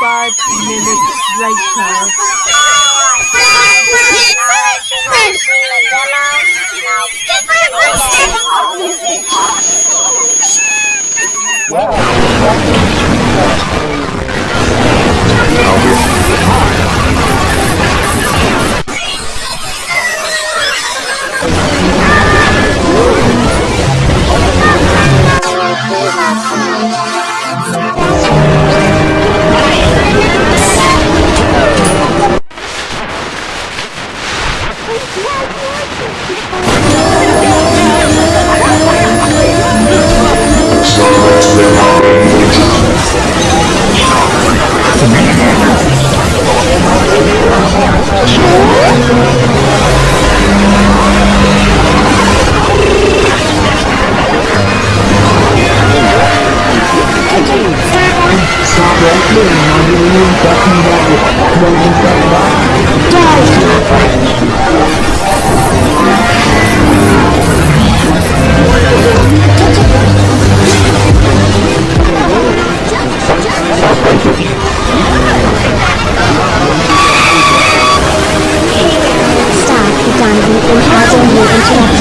Five minutes later. Stop the Donovan and Hazel New Internet.